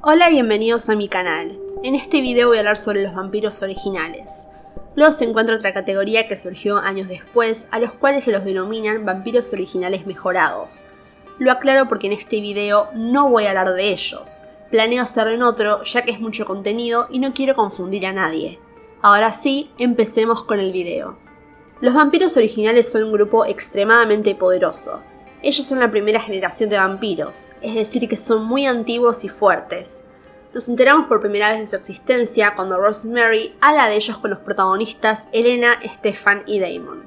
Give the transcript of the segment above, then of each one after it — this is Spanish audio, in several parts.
Hola y bienvenidos a mi canal. En este video voy a hablar sobre los vampiros originales. Luego se encuentra otra categoría que surgió años después, a los cuales se los denominan vampiros originales mejorados. Lo aclaro porque en este video no voy a hablar de ellos. Planeo hacerlo en otro, ya que es mucho contenido y no quiero confundir a nadie. Ahora sí, empecemos con el video. Los vampiros originales son un grupo extremadamente poderoso. Ellos son la primera generación de vampiros, es decir que son muy antiguos y fuertes. Nos enteramos por primera vez de su existencia cuando Rosemary habla de ellos con los protagonistas Elena, Stefan y Damon.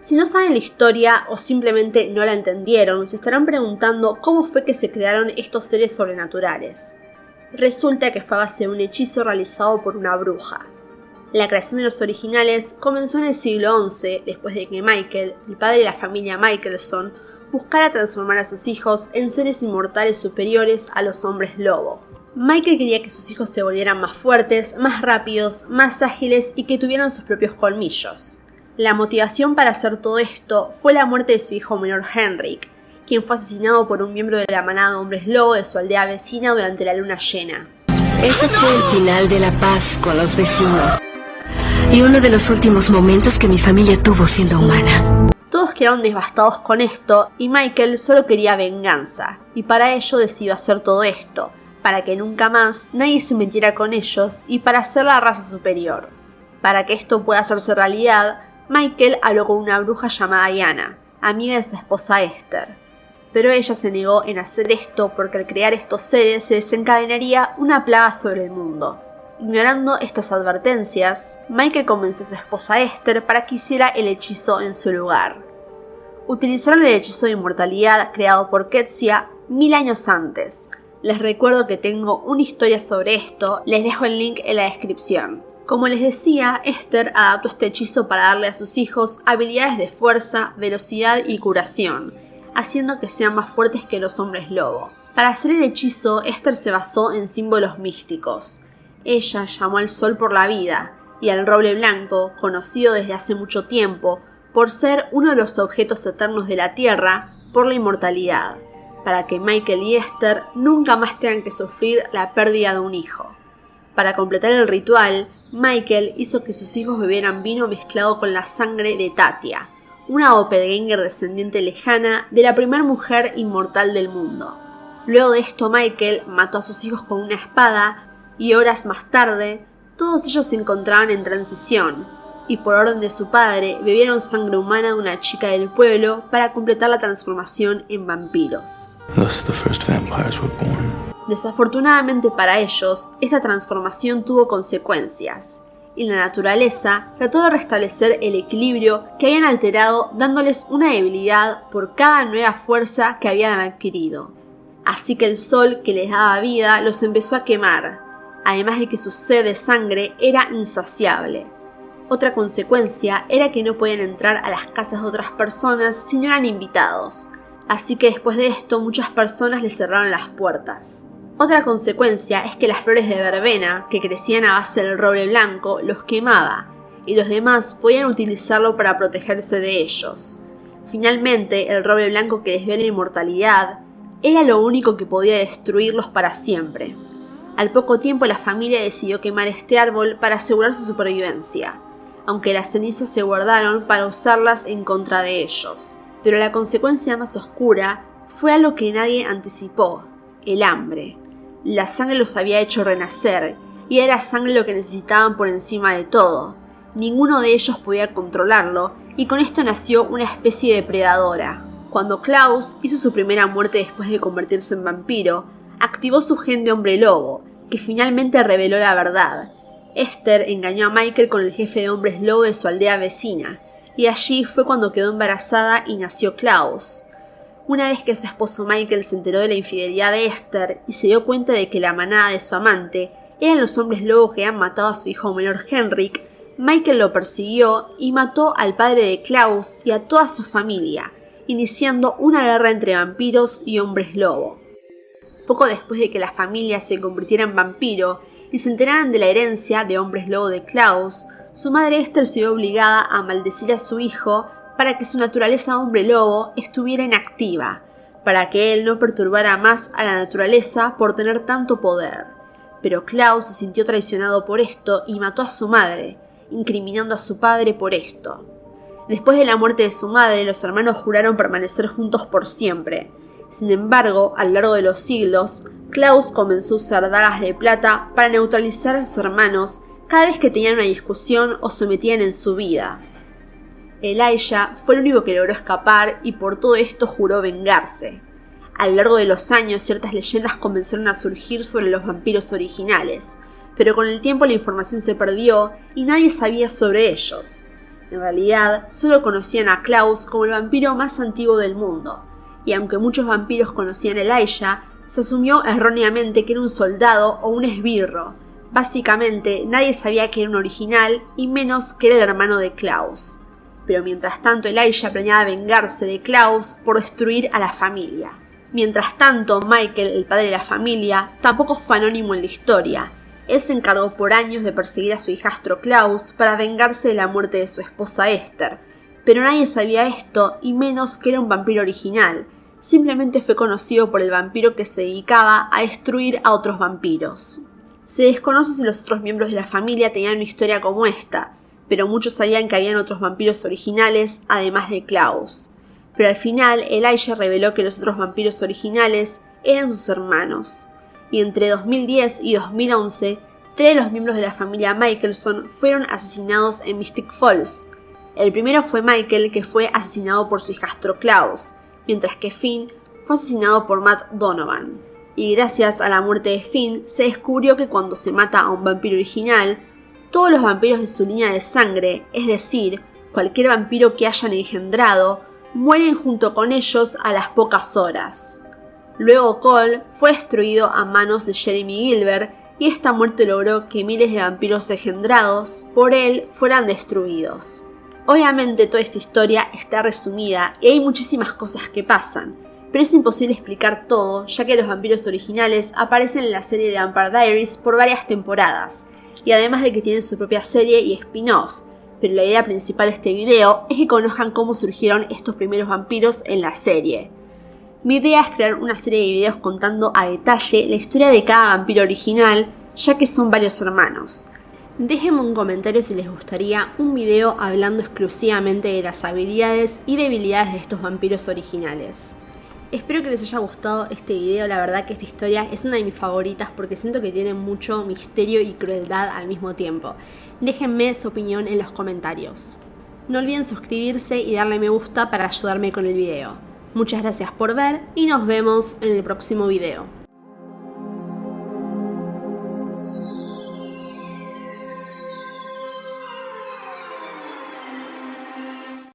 Si no saben la historia o simplemente no la entendieron, se estarán preguntando cómo fue que se crearon estos seres sobrenaturales. Resulta que fue a base de un hechizo realizado por una bruja. La creación de los originales comenzó en el siglo XI, después de que Michael, el padre de la familia Michelson, buscara transformar a sus hijos en seres inmortales superiores a los hombres lobo. Michael quería que sus hijos se volvieran más fuertes, más rápidos, más ágiles y que tuvieran sus propios colmillos. La motivación para hacer todo esto fue la muerte de su hijo menor Henrik, quien fue asesinado por un miembro de la manada de hombres lobo de su aldea vecina durante la luna llena. Ese fue el final de la paz con los vecinos y uno de los últimos momentos que mi familia tuvo siendo humana. Quedaron devastados con esto y Michael solo quería venganza, y para ello decidió hacer todo esto, para que nunca más nadie se metiera con ellos y para ser la raza superior. Para que esto pueda hacerse realidad, Michael habló con una bruja llamada Diana, amiga de su esposa Esther. Pero ella se negó en hacer esto porque al crear estos seres se desencadenaría una plaga sobre el mundo. Ignorando estas advertencias, Michael convenció a su esposa Esther para que hiciera el hechizo en su lugar. Utilizaron el hechizo de inmortalidad creado por Ketsia mil años antes. Les recuerdo que tengo una historia sobre esto, les dejo el link en la descripción. Como les decía, Esther adaptó este hechizo para darle a sus hijos habilidades de fuerza, velocidad y curación, haciendo que sean más fuertes que los hombres lobo. Para hacer el hechizo, Esther se basó en símbolos místicos. Ella llamó al sol por la vida y al roble blanco, conocido desde hace mucho tiempo por ser uno de los objetos eternos de la Tierra, por la inmortalidad, para que Michael y Esther nunca más tengan que sufrir la pérdida de un hijo. Para completar el ritual, Michael hizo que sus hijos bebieran vino mezclado con la sangre de Tatia, una doppelganger descendiente lejana de la primera mujer inmortal del mundo. Luego de esto Michael mató a sus hijos con una espada y horas más tarde, todos ellos se encontraban en transición, y por orden de su padre bebieron sangre humana de una chica del pueblo para completar la transformación en vampiros. Desafortunadamente para ellos, esta transformación tuvo consecuencias, y la naturaleza trató de restablecer el equilibrio que habían alterado dándoles una debilidad por cada nueva fuerza que habían adquirido. Así que el sol que les daba vida los empezó a quemar, además de que su sed de sangre era insaciable. Otra consecuencia era que no podían entrar a las casas de otras personas si no eran invitados, así que después de esto muchas personas les cerraron las puertas. Otra consecuencia es que las flores de verbena, que crecían a base del roble blanco, los quemaba, y los demás podían utilizarlo para protegerse de ellos. Finalmente, el roble blanco que les dio la inmortalidad era lo único que podía destruirlos para siempre. Al poco tiempo la familia decidió quemar este árbol para asegurar su supervivencia, aunque las cenizas se guardaron para usarlas en contra de ellos. Pero la consecuencia más oscura fue algo que nadie anticipó, el hambre. La sangre los había hecho renacer, y era sangre lo que necesitaban por encima de todo. Ninguno de ellos podía controlarlo, y con esto nació una especie de predadora. Cuando Klaus hizo su primera muerte después de convertirse en vampiro, activó su gen de hombre lobo, que finalmente reveló la verdad. Esther engañó a Michael con el jefe de hombres lobo de su aldea vecina, y allí fue cuando quedó embarazada y nació Klaus. Una vez que su esposo Michael se enteró de la infidelidad de Esther y se dio cuenta de que la manada de su amante eran los hombres lobos que habían matado a su hijo menor Henrik, Michael lo persiguió y mató al padre de Klaus y a toda su familia, iniciando una guerra entre vampiros y hombres lobo. Poco después de que la familia se convirtiera en vampiro y se enteraran de la herencia de hombres lobo de Klaus, su madre Esther se vio obligada a maldecir a su hijo para que su naturaleza hombre lobo estuviera inactiva, para que él no perturbara más a la naturaleza por tener tanto poder. Pero Klaus se sintió traicionado por esto y mató a su madre, incriminando a su padre por esto. Después de la muerte de su madre, los hermanos juraron permanecer juntos por siempre. Sin embargo, a lo largo de los siglos, Klaus comenzó a usar dagas de plata para neutralizar a sus hermanos cada vez que tenían una discusión o se metían en su vida. Elijah fue el único que logró escapar y por todo esto juró vengarse. A lo largo de los años ciertas leyendas comenzaron a surgir sobre los vampiros originales, pero con el tiempo la información se perdió y nadie sabía sobre ellos. En realidad, solo conocían a Klaus como el vampiro más antiguo del mundo, y aunque muchos vampiros conocían a Elijah, se asumió erróneamente que era un soldado o un esbirro. Básicamente, nadie sabía que era un original y menos que era el hermano de Klaus. Pero mientras tanto, Elijah planeaba vengarse de Klaus por destruir a la familia. Mientras tanto, Michael, el padre de la familia, tampoco fue anónimo en la historia. Él se encargó por años de perseguir a su hijastro Klaus para vengarse de la muerte de su esposa Esther. Pero nadie sabía esto, y menos que era un vampiro original, simplemente fue conocido por el vampiro que se dedicaba a destruir a otros vampiros. Se desconoce si los otros miembros de la familia tenían una historia como esta, pero muchos sabían que habían otros vampiros originales además de Klaus. Pero al final Elijah reveló que los otros vampiros originales eran sus hermanos. Y entre 2010 y 2011, tres de los miembros de la familia Michelson fueron asesinados en Mystic Falls. El primero fue Michael, que fue asesinado por su hijastro Klaus, mientras que Finn fue asesinado por Matt Donovan. Y gracias a la muerte de Finn, se descubrió que cuando se mata a un vampiro original, todos los vampiros de su línea de sangre, es decir, cualquier vampiro que hayan engendrado, mueren junto con ellos a las pocas horas. Luego Cole fue destruido a manos de Jeremy Gilbert y esta muerte logró que miles de vampiros engendrados por él fueran destruidos. Obviamente toda esta historia está resumida y hay muchísimas cosas que pasan, pero es imposible explicar todo ya que los vampiros originales aparecen en la serie de Vampire Diaries por varias temporadas, y además de que tienen su propia serie y spin-off, pero la idea principal de este video es que conozcan cómo surgieron estos primeros vampiros en la serie. Mi idea es crear una serie de videos contando a detalle la historia de cada vampiro original, ya que son varios hermanos. Déjenme un comentario si les gustaría un video hablando exclusivamente de las habilidades y debilidades de estos vampiros originales. Espero que les haya gustado este video, la verdad que esta historia es una de mis favoritas porque siento que tiene mucho misterio y crueldad al mismo tiempo. Déjenme su opinión en los comentarios. No olviden suscribirse y darle me gusta para ayudarme con el video. Muchas gracias por ver y nos vemos en el próximo video.